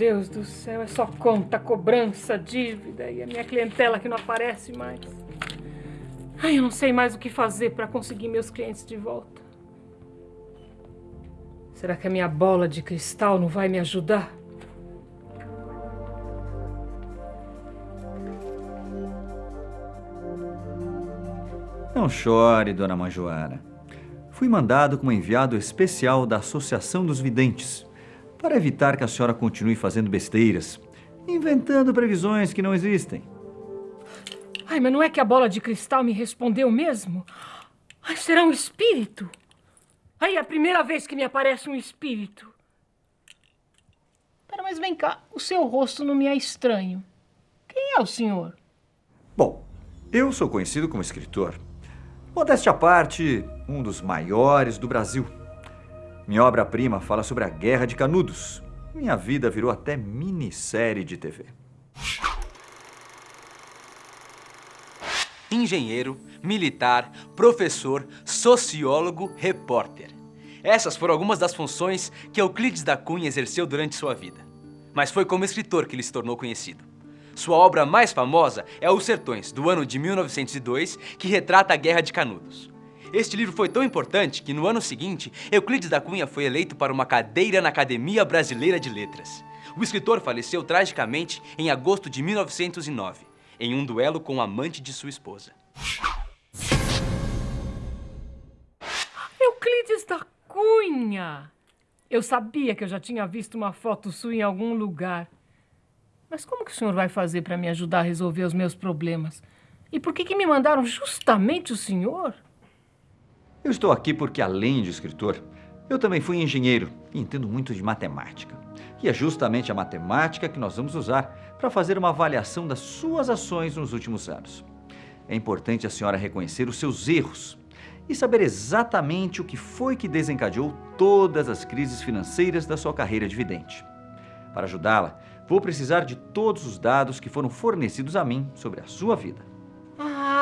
Deus do céu, é só conta, cobrança, dívida e a minha clientela que não aparece mais. Ai, eu não sei mais o que fazer para conseguir meus clientes de volta. Será que a minha bola de cristal não vai me ajudar? Não chore, dona Manjoara. Fui mandado como enviado especial da Associação dos Videntes para evitar que a senhora continue fazendo besteiras, inventando previsões que não existem. Ai, mas não é que a bola de cristal me respondeu mesmo? Ai, será um espírito? Ai, é a primeira vez que me aparece um espírito. Pera, mas vem cá, o seu rosto não me é estranho. Quem é o senhor? Bom, eu sou conhecido como escritor. Modéstia à parte, um dos maiores do Brasil. Minha obra-prima fala sobre a Guerra de Canudos. Minha vida virou até minissérie de TV. Engenheiro, militar, professor, sociólogo, repórter. Essas foram algumas das funções que Euclides da Cunha exerceu durante sua vida. Mas foi como escritor que ele se tornou conhecido. Sua obra mais famosa é Os Sertões, do ano de 1902, que retrata a Guerra de Canudos. Este livro foi tão importante que no ano seguinte, Euclides da Cunha foi eleito para uma cadeira na Academia Brasileira de Letras. O escritor faleceu tragicamente em agosto de 1909, em um duelo com o amante de sua esposa. Euclides da Cunha! Eu sabia que eu já tinha visto uma foto sua em algum lugar. Mas como que o senhor vai fazer para me ajudar a resolver os meus problemas? E por que, que me mandaram justamente o senhor? Eu estou aqui porque, além de escritor, eu também fui engenheiro e entendo muito de matemática. E é justamente a matemática que nós vamos usar para fazer uma avaliação das suas ações nos últimos anos. É importante a senhora reconhecer os seus erros e saber exatamente o que foi que desencadeou todas as crises financeiras da sua carreira de vidente. Para ajudá-la, Vou precisar de todos os dados que foram fornecidos a mim sobre a sua vida.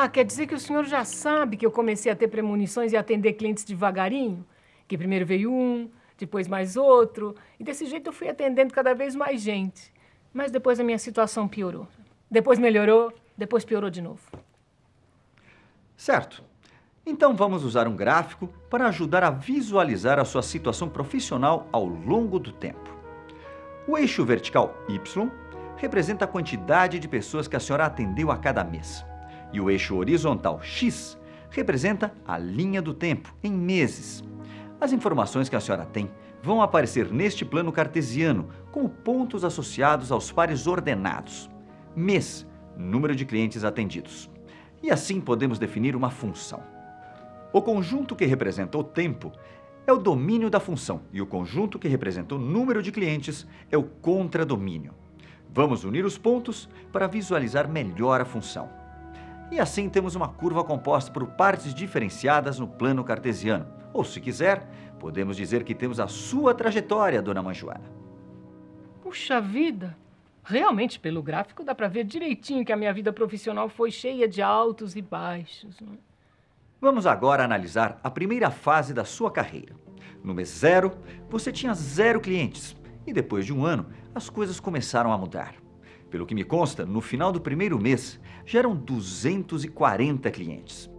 Ah, quer dizer que o senhor já sabe que eu comecei a ter premonições e atender clientes devagarinho? Que primeiro veio um, depois mais outro, e desse jeito eu fui atendendo cada vez mais gente. Mas depois a minha situação piorou. Depois melhorou, depois piorou de novo. Certo. Então vamos usar um gráfico para ajudar a visualizar a sua situação profissional ao longo do tempo. O eixo vertical Y representa a quantidade de pessoas que a senhora atendeu a cada mês. E o eixo horizontal X representa a linha do tempo, em meses. As informações que a senhora tem vão aparecer neste plano cartesiano como pontos associados aos pares ordenados. Mês, número de clientes atendidos. E assim podemos definir uma função. O conjunto que representa o tempo é o domínio da função e o conjunto que representa o número de clientes é o contradomínio. Vamos unir os pontos para visualizar melhor a função. E assim temos uma curva composta por partes diferenciadas no plano cartesiano. Ou, se quiser, podemos dizer que temos a sua trajetória, dona Manjoana. Puxa vida! Realmente, pelo gráfico, dá para ver direitinho que a minha vida profissional foi cheia de altos e baixos. Não é? Vamos agora analisar a primeira fase da sua carreira. No mês zero, você tinha zero clientes e depois de um ano, as coisas começaram a mudar. Pelo que me consta, no final do primeiro mês, já eram 240 clientes.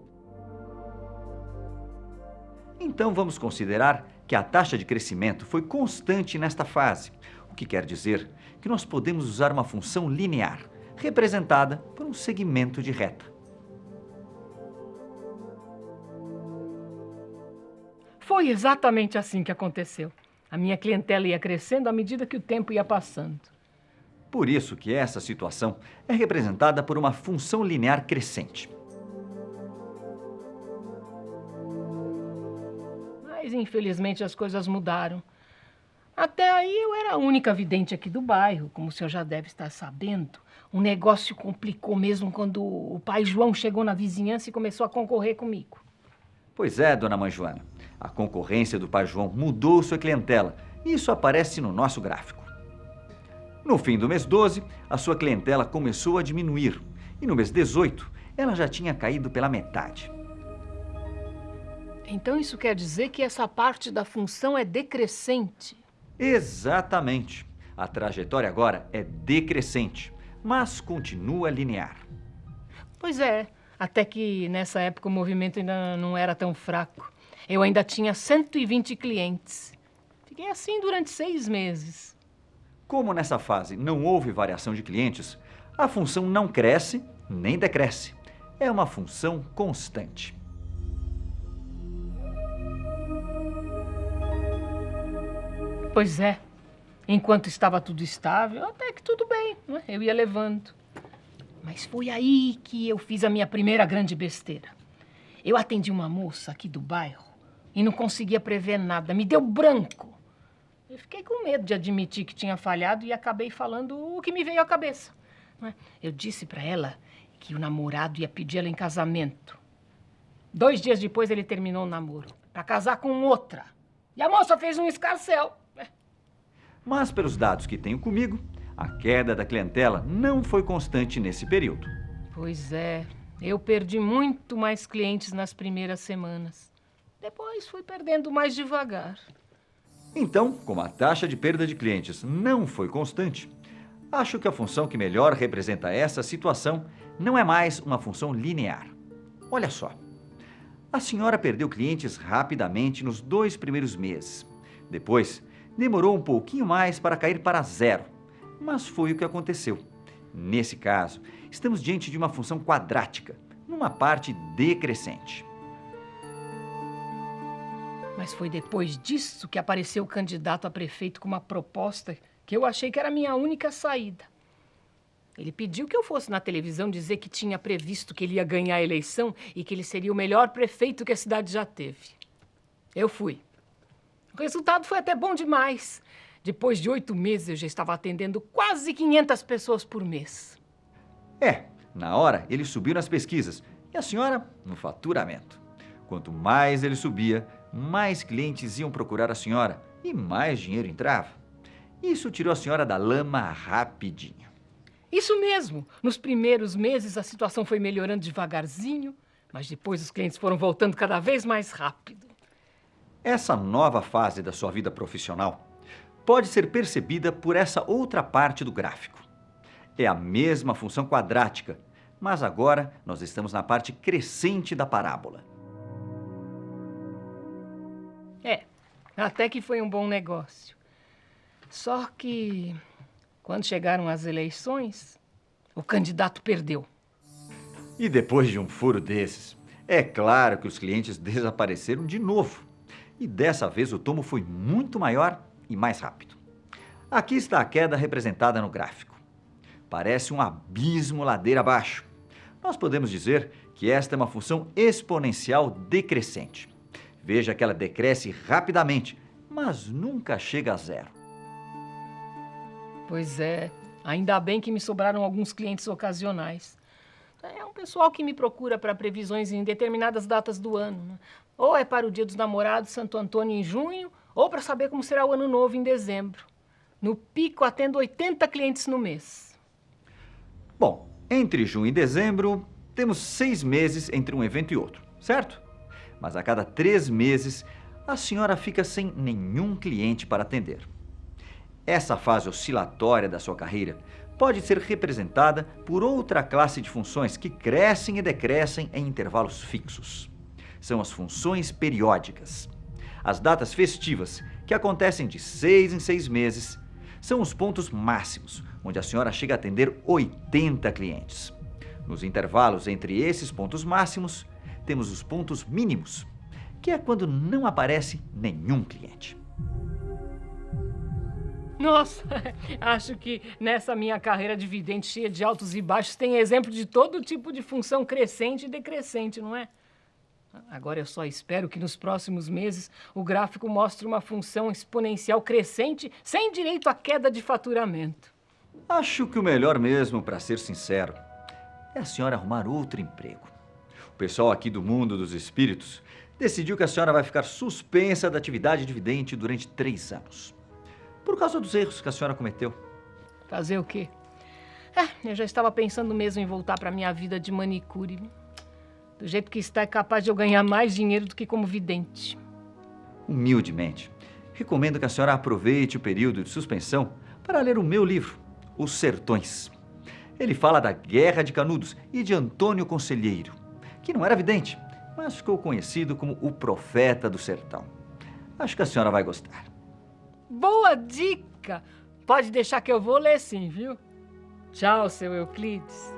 Então vamos considerar que a taxa de crescimento foi constante nesta fase, o que quer dizer que nós podemos usar uma função linear, representada por um segmento de reta. Foi exatamente assim que aconteceu. A minha clientela ia crescendo à medida que o tempo ia passando. Por isso que essa situação é representada por uma função linear crescente. Mas infelizmente as coisas mudaram. Até aí eu era a única vidente aqui do bairro, como o senhor já deve estar sabendo. O negócio complicou mesmo quando o pai João chegou na vizinhança e começou a concorrer comigo. Pois é, dona Mãe Joana. A concorrência do Pai João mudou sua clientela isso aparece no nosso gráfico. No fim do mês 12, a sua clientela começou a diminuir e no mês 18, ela já tinha caído pela metade. Então isso quer dizer que essa parte da função é decrescente? Exatamente. A trajetória agora é decrescente, mas continua linear. Pois é, até que nessa época o movimento ainda não era tão fraco. Eu ainda tinha 120 clientes. Fiquei assim durante seis meses. Como nessa fase não houve variação de clientes, a função não cresce nem decresce. É uma função constante. Pois é. Enquanto estava tudo estável, até que tudo bem, né? eu ia levando. Mas foi aí que eu fiz a minha primeira grande besteira. Eu atendi uma moça aqui do bairro e não conseguia prever nada, me deu branco. Eu fiquei com medo de admitir que tinha falhado e acabei falando o que me veio à cabeça. Né? Eu disse para ela que o namorado ia pedir ela em casamento. Dois dias depois ele terminou o namoro, para casar com outra. E a moça fez um escarcel. Mas, pelos dados que tenho comigo, a queda da clientela não foi constante nesse período. Pois é, eu perdi muito mais clientes nas primeiras semanas. Depois fui perdendo mais devagar. Então, como a taxa de perda de clientes não foi constante, acho que a função que melhor representa essa situação não é mais uma função linear. Olha só. A senhora perdeu clientes rapidamente nos dois primeiros meses. Depois, demorou um pouquinho mais para cair para zero, mas foi o que aconteceu. Nesse caso, estamos diante de uma função quadrática, numa parte decrescente. Mas foi depois disso que apareceu o candidato a prefeito com uma proposta que eu achei que era a minha única saída. Ele pediu que eu fosse na televisão dizer que tinha previsto que ele ia ganhar a eleição e que ele seria o melhor prefeito que a cidade já teve. Eu fui. O resultado foi até bom demais. Depois de oito meses, eu já estava atendendo quase 500 pessoas por mês. É, na hora ele subiu nas pesquisas e a senhora no faturamento. Quanto mais ele subia, mais clientes iam procurar a senhora e mais dinheiro entrava. Isso tirou a senhora da lama rapidinho. Isso mesmo. Nos primeiros meses a situação foi melhorando devagarzinho, mas depois os clientes foram voltando cada vez mais rápido. Essa nova fase da sua vida profissional pode ser percebida por essa outra parte do gráfico. É a mesma função quadrática, mas agora nós estamos na parte crescente da parábola. Até que foi um bom negócio. Só que, quando chegaram as eleições, o candidato perdeu. E depois de um furo desses, é claro que os clientes desapareceram de novo. E dessa vez o tomo foi muito maior e mais rápido. Aqui está a queda representada no gráfico. Parece um abismo ladeira abaixo. Nós podemos dizer que esta é uma função exponencial decrescente. Veja que ela decresce rapidamente, mas nunca chega a zero. Pois é, ainda bem que me sobraram alguns clientes ocasionais. É um pessoal que me procura para previsões em determinadas datas do ano. Né? Ou é para o Dia dos Namorados, Santo Antônio, em junho, ou para saber como será o Ano Novo em dezembro. No pico, atendo 80 clientes no mês. Bom, entre junho e dezembro, temos seis meses entre um evento e outro, certo? Mas a cada três meses, a senhora fica sem nenhum cliente para atender. Essa fase oscilatória da sua carreira pode ser representada por outra classe de funções que crescem e decrescem em intervalos fixos são as funções periódicas. As datas festivas, que acontecem de seis em seis meses, são os pontos máximos, onde a senhora chega a atender 80 clientes. Nos intervalos entre esses pontos máximos, temos os pontos mínimos, que é quando não aparece nenhum cliente. Nossa, acho que nessa minha carreira de vidente cheia de altos e baixos tem exemplo de todo tipo de função crescente e decrescente, não é? Agora eu só espero que nos próximos meses o gráfico mostre uma função exponencial crescente sem direito à queda de faturamento. Acho que o melhor mesmo, para ser sincero, é a senhora arrumar outro emprego. O pessoal aqui do mundo dos espíritos decidiu que a senhora vai ficar suspensa da atividade dividente durante três anos. Por causa dos erros que a senhora cometeu. Fazer o quê? É, eu já estava pensando mesmo em voltar para minha vida de manicure. Do jeito que está, é capaz de eu ganhar mais dinheiro do que como vidente. Humildemente, recomendo que a senhora aproveite o período de suspensão para ler o meu livro, Os Sertões. Ele fala da Guerra de Canudos e de Antônio Conselheiro, que não era vidente, mas ficou conhecido como o profeta do sertão. Acho que a senhora vai gostar. Boa dica! Pode deixar que eu vou ler sim, viu? Tchau, seu Euclides.